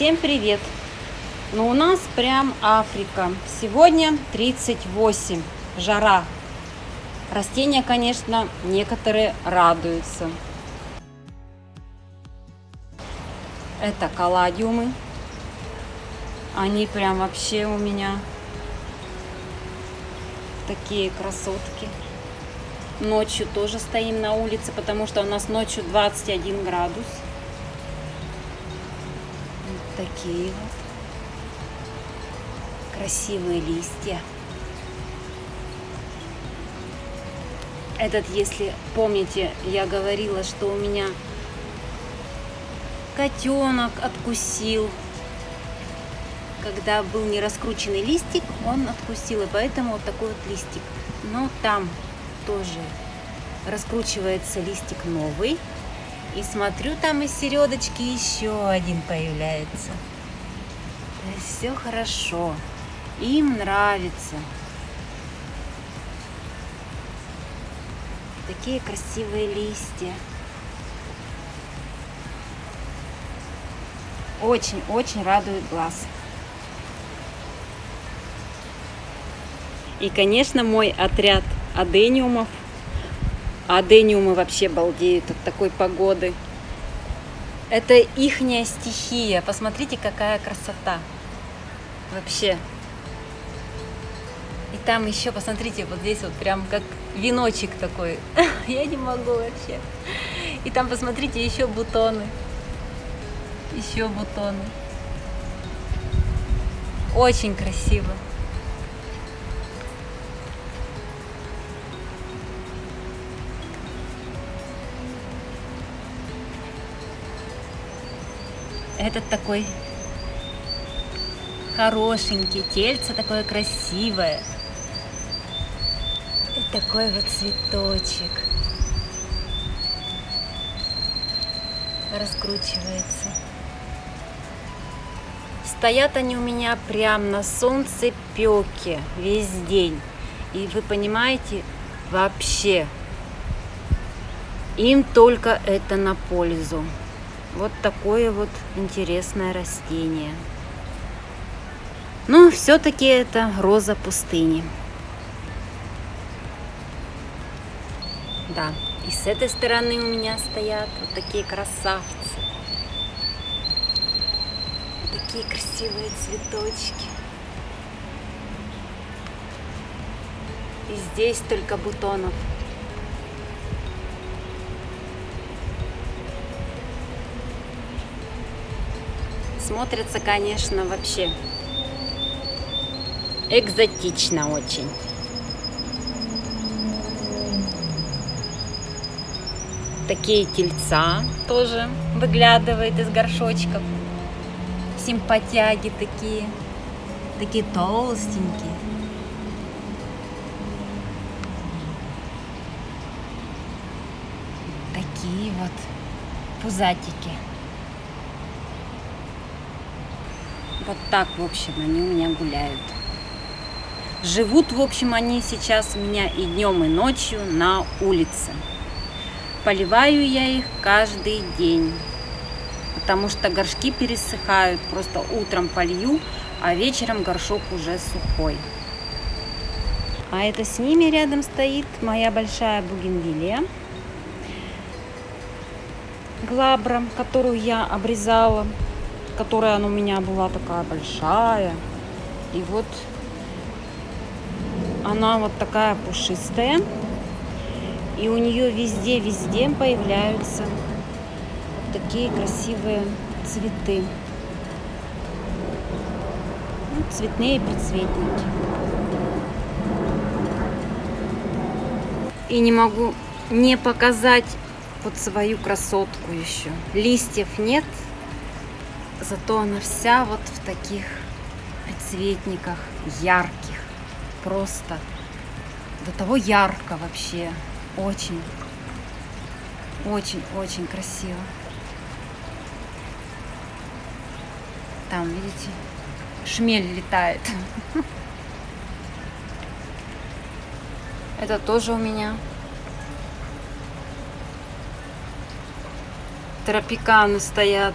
Всем привет! Ну у нас прям Африка. Сегодня 38, жара. Растения, конечно, некоторые радуются. Это каладиумы. Они прям вообще у меня такие красотки. Ночью тоже стоим на улице, потому что у нас ночью 21 градус. Такие вот красивые листья. Этот, если помните, я говорила, что у меня котенок откусил. Когда был не раскрученный листик, он откусил, и поэтому вот такой вот листик. Но там тоже раскручивается листик новый. И смотрю, там из середочки еще один появляется. То все хорошо. Им нравится. Такие красивые листья. Очень-очень радует глаз. И, конечно, мой отряд адениумов. Адениумы вообще балдеют от такой погоды. Это ихняя стихия. Посмотрите, какая красота. Вообще. И там еще, посмотрите, вот здесь вот прям как веночек такой. Я не могу вообще. И там, посмотрите, еще бутоны. Еще бутоны. Очень красиво. Этот такой хорошенький, тельце такое красивое. И такой вот цветочек. Раскручивается. Стоят они у меня прям на солнце пеке весь день. И вы понимаете, вообще им только это на пользу. Вот такое вот интересное растение. Но все-таки это роза пустыни. Да, и с этой стороны у меня стоят вот такие красавцы. Такие красивые цветочки. И здесь только бутонов. Смотрится, конечно, вообще экзотично очень. Такие тельца тоже выглядывают из горшочков. Симпатяги такие, такие толстенькие. Такие вот пузатики. Вот так, в общем, они у меня гуляют. Живут, в общем, они сейчас у меня и днем, и ночью на улице. Поливаю я их каждый день, потому что горшки пересыхают. Просто утром полью, а вечером горшок уже сухой. А это с ними рядом стоит моя большая бугенвилия. Глабра, которую я обрезала, которая она у меня была такая большая. И вот она вот такая пушистая. И у нее везде-везде появляются вот такие красивые цветы. Ну, цветные предцветники. И не могу не показать вот свою красотку еще. Листьев нет, зато она вся вот в таких предцветниках ярких просто до того ярко вообще. Очень, очень, очень красиво. Там, видите, шмель летает. Это тоже у меня. Тропиканы стоят.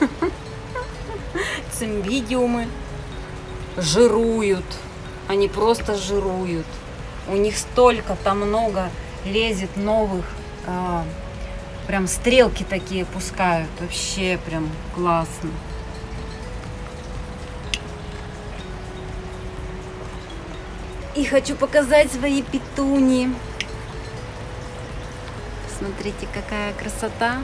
цимбидиумы жируют. Они просто жируют. У них столько там много лезет новых. а, прям стрелки такие пускают. Вообще прям классно. И хочу показать свои петуни. Смотрите, какая красота.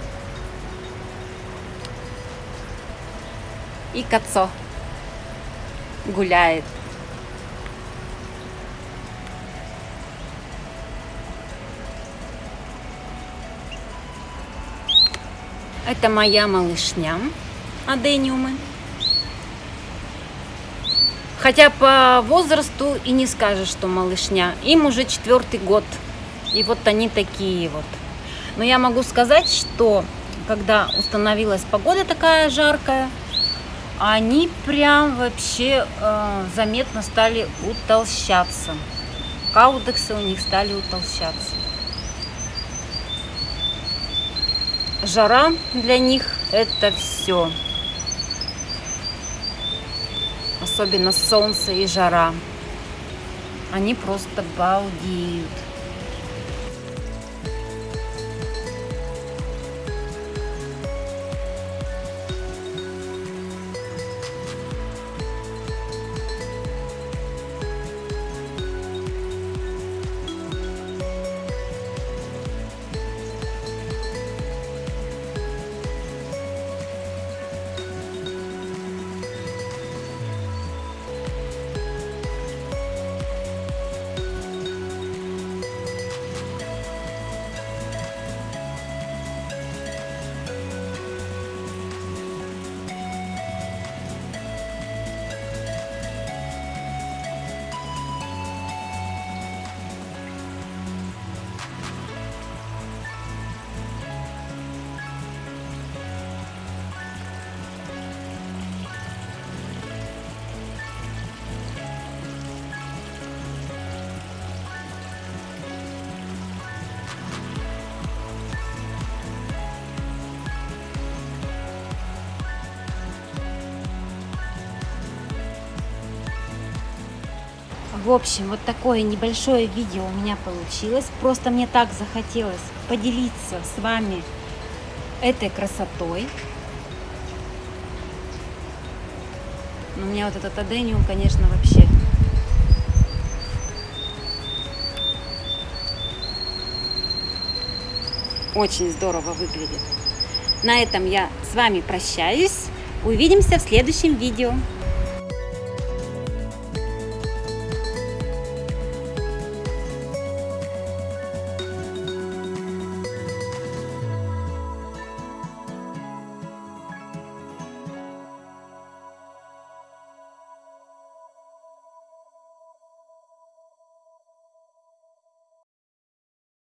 И кацо гуляет. Это моя малышня, адениумы. Хотя по возрасту и не скажешь, что малышня. Им уже четвертый год. И вот они такие вот. Но я могу сказать, что когда установилась погода такая жаркая, они прям вообще э, заметно стали утолщаться. Каудексы у них стали утолщаться. Жара для них это все. Особенно солнце и жара. Они просто балдеют. В общем, вот такое небольшое видео у меня получилось. Просто мне так захотелось поделиться с вами этой красотой. У меня вот этот адениум, конечно, вообще очень здорово выглядит. На этом я с вами прощаюсь. Увидимся в следующем видео.